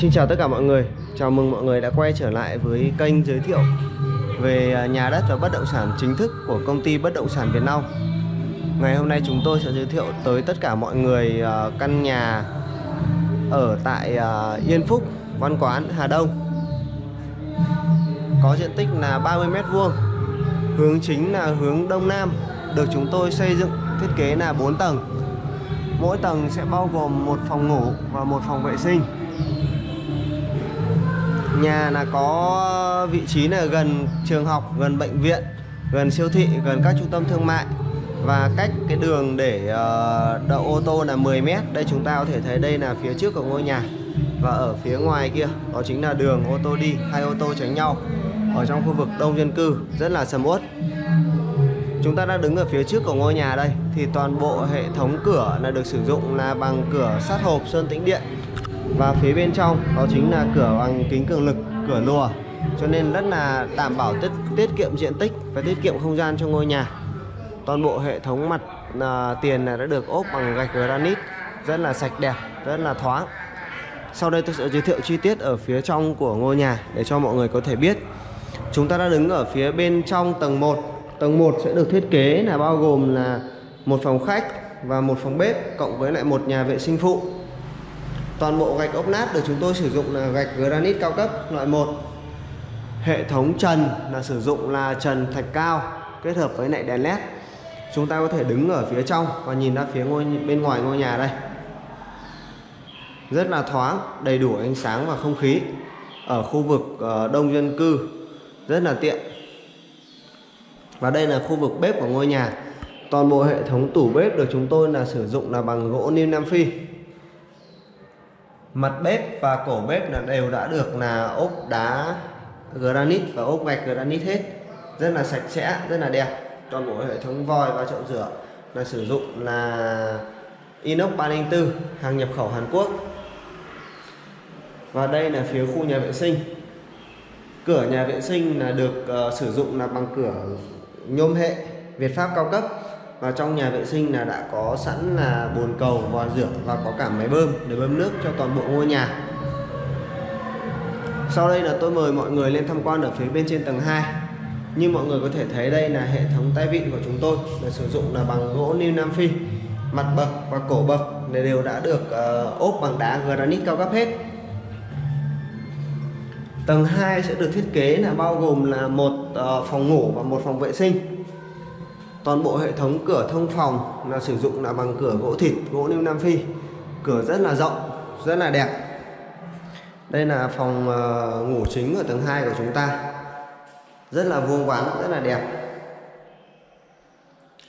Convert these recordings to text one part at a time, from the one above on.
Xin chào tất cả mọi người. Chào mừng mọi người đã quay trở lại với kênh giới thiệu về à, nhà đất và bất động sản chính thức của công ty bất động sản Việt Nam Ngày hôm nay chúng tôi sẽ giới thiệu tới tất cả mọi người à, căn nhà ở tại à, Yên Phúc, Văn Quán, Hà Đông. Có diện tích là 30m2 Hướng chính là hướng Đông Nam. Được chúng tôi xây dựng thiết kế là 4 tầng. Mỗi tầng sẽ bao gồm một phòng ngủ và một phòng vệ sinh. Nhà là có vị trí là gần trường học, gần bệnh viện, gần siêu thị, gần các trung tâm thương mại và cách cái đường để ờ, đậu ô tô là 10 m. Đây chúng ta có thể thấy đây là phía trước của ngôi nhà và ở phía ngoài kia đó chính là đường ô tô đi, hai ô tô tránh nhau ở trong khu vực đông dân cư rất là sầm uất. Chúng ta đang đứng ở phía trước của ngôi nhà đây thì toàn bộ hệ thống cửa là được sử dụng là bằng cửa sắt hộp sơn tĩnh điện và phía bên trong đó chính là cửa bằng kính cường lực cửa lùa. Cho nên rất là đảm bảo tiết tiết kiệm diện tích và tiết kiệm không gian cho ngôi nhà. Toàn bộ hệ thống mặt à, tiền này đã được ốp bằng gạch granite rất là sạch đẹp rất là thoáng. Sau đây tôi sẽ giới thiệu chi tiết ở phía trong của ngôi nhà để cho mọi người có thể biết. Chúng ta đã đứng ở phía bên trong tầng 1 tầng 1 sẽ được thiết kế là bao gồm là một phòng khách và một phòng bếp cộng với lại một nhà vệ sinh phụ. Toàn bộ gạch ốp nát được chúng tôi sử dụng là gạch granite cao cấp loại 1 Hệ thống trần là sử dụng là trần thạch cao kết hợp với lại đèn led Chúng ta có thể đứng ở phía trong và nhìn ra phía ngôi bên ngoài ngôi nhà đây. Rất là thoáng, đầy đủ ánh sáng và không khí. Ở khu vực ờ, đông dân cư rất là tiện. Và đây là khu vực bếp của ngôi nhà. Toàn bộ hệ thống tủ bếp được chúng tôi là sử dụng là bằng gỗ niêm Nam Phi mặt bếp và cổ bếp là đều đã được là ốp đá granite và ốp gạch granite hết. Rất là sạch sẽ rất là đẹp. Toàn bộ hệ thống vòi và chậu rửa là sử dụng là inox 304 hàng nhập khẩu Hàn Quốc. Và đây là phía khu nhà vệ sinh. Cửa nhà vệ sinh là được uh, sử dụng là bằng cửa nhôm hệ Việt Pháp cao cấp và trong nhà vệ sinh là đã có sẵn là bồn cầu vòi rửa và có cả máy bơm để bơm nước cho toàn bộ ngôi nhà. Sau đây là tôi mời mọi người lên tham quan ở phía bên trên tầng 2 như mọi người có thể thấy đây là hệ thống tay vịn của chúng tôi là sử dụng là bằng gỗ New Nam Phi mặt bậc và cổ bậc này đều đã được uh, ốp bằng đá granite cao cấp hết. Tầng 2 sẽ được thiết kế là bao gồm là một uh, phòng ngủ và một phòng vệ sinh toàn bộ hệ thống cửa thông phòng là sử dụng là bằng cửa gỗ thịt, gỗ nêu nam phi. Cửa rất là rộng, rất là đẹp. Đây là phòng ờ, ngủ chính ở tầng 2 của chúng ta. Rất là vuông vắn, rất là đẹp.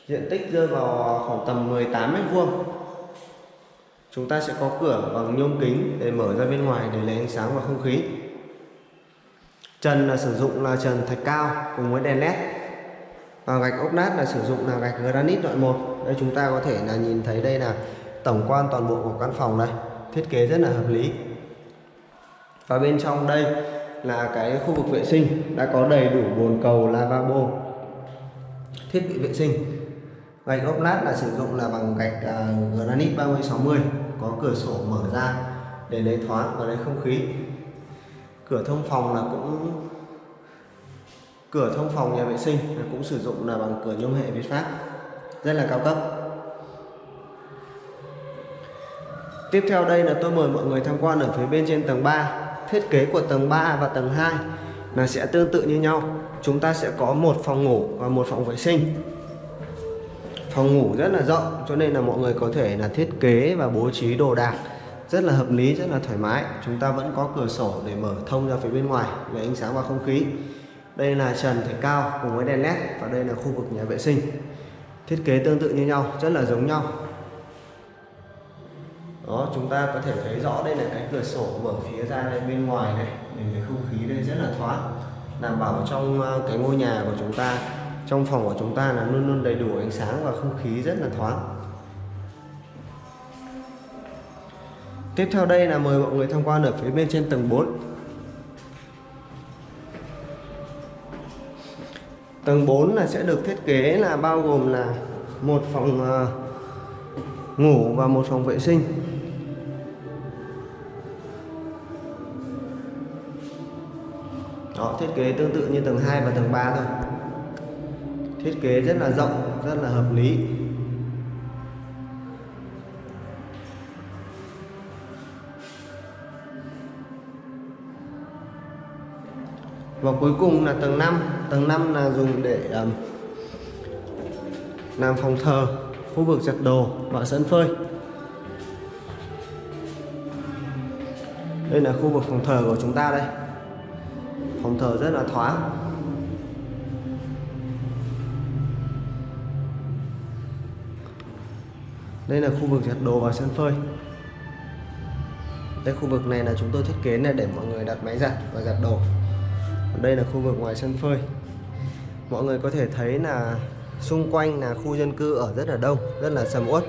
Diện tích rơi vào khoảng tầm 18 mét vuông. Chúng ta sẽ có cửa bằng nhôm kính để mở ra bên ngoài để lấy ánh sáng và không khí. Trần là sử dụng là trần thạch cao cùng với đèn led à, gạch ốp nát là sử dụng là gạch granite loại 1 đây chúng ta có thể là nhìn thấy đây là tổng quan toàn bộ của căn phòng đây thiết kế rất là hợp lý. Và bên trong đây là cái khu vực vệ sinh. Đã có đầy đủ bồn cầu lavabo thiết bị vệ sinh. Gạch ốp lát là sử dụng là bằng gạch uh, granite 3060 có cửa sổ mở ra để lấy thoáng và lấy không khí. Cửa thông phòng là cũng cửa thông phòng nhà vệ sinh cũng sử dụng là bằng cửa nhôm hệ Việt Pháp. Rất là cao cấp. Tiếp theo đây là tôi mời mọi người tham quan ở phía bên trên tầng 3 Thiết kế của tầng 3 và tầng 2 là sẽ tương tự như nhau. Chúng ta sẽ có một phòng ngủ và một phòng vệ sinh. Phòng ngủ rất là rộng cho nên là mọi người có thể là thiết kế và bố trí đồ đạc rất là hợp lý, rất là thoải mái. Chúng ta vẫn có cửa sổ để mở thông ra phía bên ngoài để ánh sáng và không khí đây là trần thạch cao cùng với đèn led và đây là khu vực nhà vệ sinh. Thiết kế tương tự như nhau, rất là giống nhau. Đó, chúng ta có thể thấy rõ đây là cái cửa sổ mở phía ra đây bên ngoài này. Để cái không khí đây rất là thoáng. Đảm bảo trong ờ, cái ngôi nhà của chúng ta, trong phòng của chúng ta là luôn luôn đầy đủ ánh sáng và không khí rất là thoáng. Tiếp theo đây là mời mọi người tham quan ở phía bên trên tầng 4 Tầng 4 là sẽ được thiết kế là bao gồm là một phòng ờ, ngủ và một phòng vệ sinh. Đó, thiết kế tương tự như tầng 2 và tầng 3 thôi. Thiết kế rất là rộng, rất là hợp lý. Và cuối cùng là tầng 5 tầng 5 là dùng để um, làm phòng thờ khu vực giặt đồ và sân phơi. Đây là khu vực phòng thờ của chúng ta đây. Phòng thờ rất là thoáng. Đây là khu vực giặt đồ và sân phơi. Đây khu vực này là chúng tôi thiết kế là để mọi người đặt máy giặt và giặt đồ đây là khu vực ngoài sân phơi. Mọi người có thể thấy là xung quanh là khu dân cư ở rất là đông rất là sầm uất.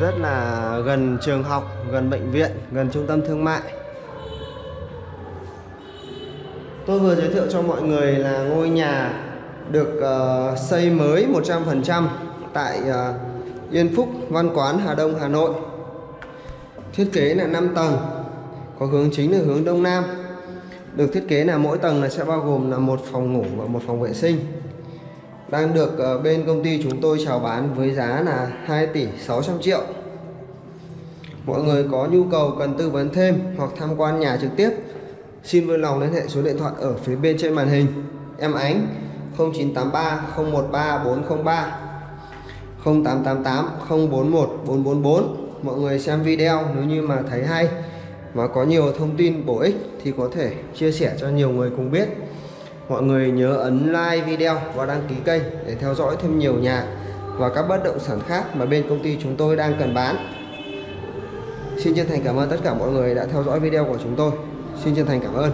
Rất là gần trường học gần bệnh viện gần trung tâm thương mại. Tôi vừa giới thiệu cho mọi người là ngôi nhà được uh, xây mới 100% tại uh, Yên Phúc Văn Quán Hà Đông Hà Nội. Thiết kế là 5 tầng có hướng chính là hướng đông nam. Được thiết kế là mỗi tầng là sẽ bao gồm là một phòng ngủ và một phòng vệ sinh. Đang được ờ, bên công ty chúng tôi chào bán với giá là 2 tỷ 600 triệu. Mọi người có nhu cầu cần tư vấn thêm hoặc tham quan nhà trực tiếp, xin vui lòng liên hệ số điện thoại ở phía bên trên màn hình. Em Ánh 0983 013 403 0888 041 444 mọi người xem video nếu như mà thấy hay và có nhiều thông tin bổ ích thì có thể chia sẻ cho nhiều người cùng biết. Mọi người nhớ ấn like video và đăng ký kênh để theo dõi thêm nhiều nhà và các bất động sản khác mà bên công ty chúng tôi đang cần bán. Xin chân thành cảm ơn tất cả mọi người đã theo dõi video của chúng tôi. Xin chân thành cảm ơn.